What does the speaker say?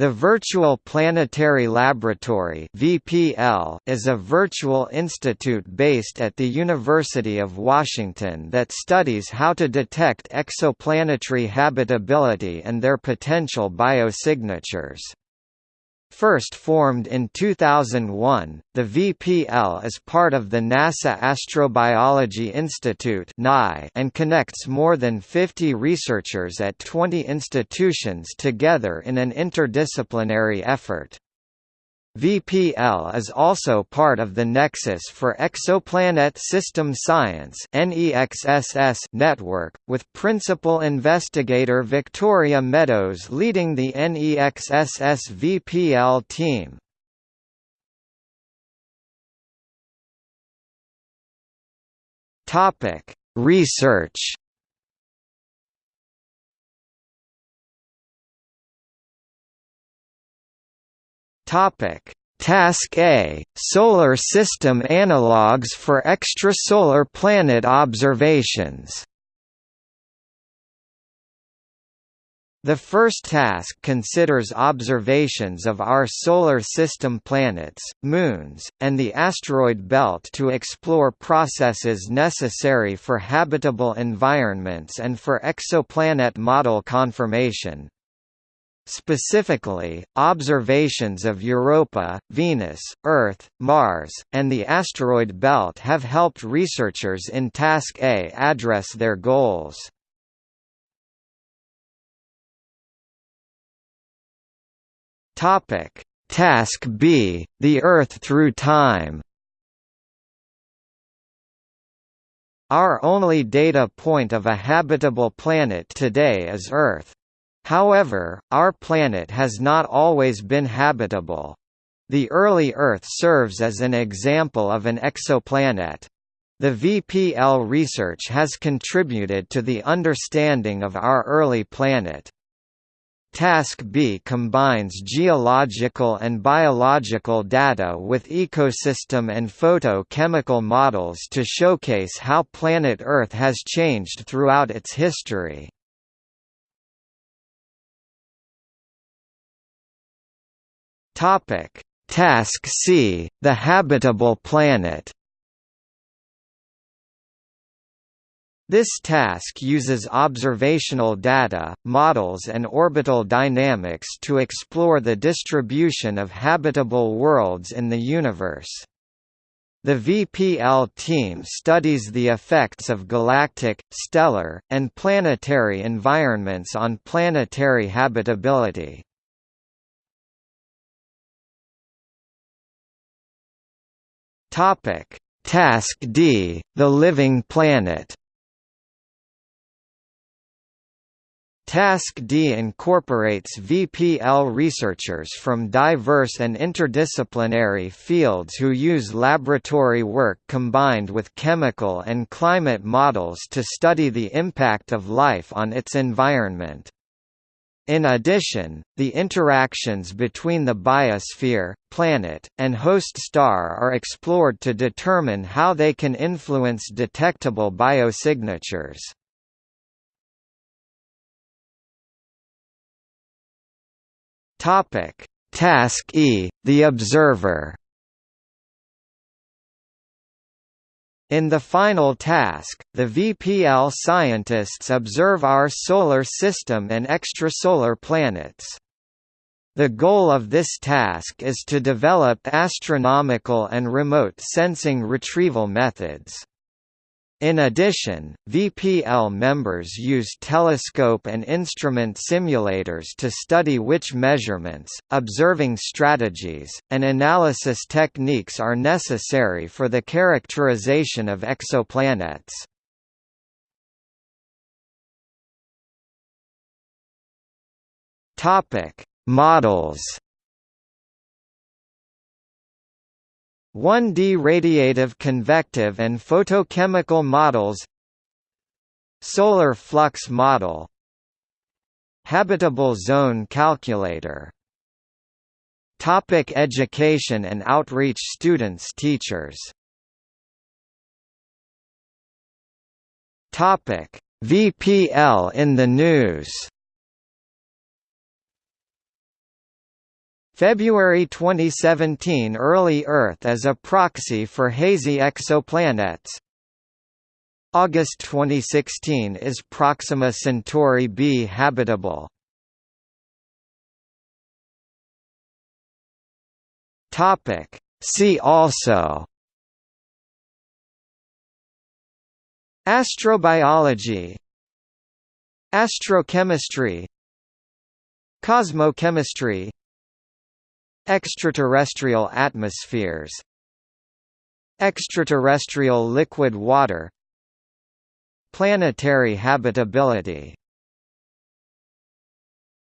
The Virtual Planetary Laboratory (VPL) is a virtual institute based at the University of Washington that studies how to detect exoplanetary habitability and their potential biosignatures. First formed in 2001, the VPL is part of the NASA Astrobiology Institute and connects more than 50 researchers at 20 institutions together in an interdisciplinary effort. VPL is also part of the Nexus for Exoplanet System Science network, with principal investigator Victoria Meadows leading the NEXSS VPL team. Research Topic: Task A: Solar System analogues for extrasolar planet observations. The first task considers observations of our Solar System planets, moons, and the asteroid belt to explore processes necessary for habitable environments and for exoplanet model confirmation. Specifically, observations of Europa, Venus, Earth, Mars, and the asteroid belt have helped researchers in Task A address their goals. Task B – The Earth through time Our only data point of a habitable planet today is Earth. However, our planet has not always been habitable. The early Earth serves as an example of an exoplanet. The VPL research has contributed to the understanding of our early planet. Task B combines geological and biological data with ecosystem and photochemical models to showcase how planet Earth has changed throughout its history. Topic: Task C: The habitable planet. This task uses observational data, models and orbital dynamics to explore the distribution of habitable worlds in the universe. The VPL team studies the effects of galactic, stellar, and planetary environments on planetary habitability. Topic: Task D: The Living Planet. Task D incorporates VPL researchers from diverse and interdisciplinary fields who use laboratory work combined with chemical and climate models to study the impact of life on its environment. In addition, the interactions between the biosphere, planet, and host star are explored to determine how they can influence detectable biosignatures. Task E – The Observer In the final task, the VPL scientists observe our Solar System and extrasolar planets. The goal of this task is to develop astronomical and remote sensing retrieval methods. In addition, VPL members use telescope and instrument simulators to study which measurements, observing strategies, and analysis techniques are necessary for the characterization of exoplanets. Models 1D radiative convective and photochemical models Solar flux model Habitable zone calculator Topic education and outreach Students teachers. Topic VPL in the news February 2017 Early Earth as a proxy for hazy exoplanets August 2016 Is Proxima Centauri b habitable? Topic. See also Astrobiology Astrochemistry Cosmochemistry Extraterrestrial atmospheres Extraterrestrial liquid water Planetary habitability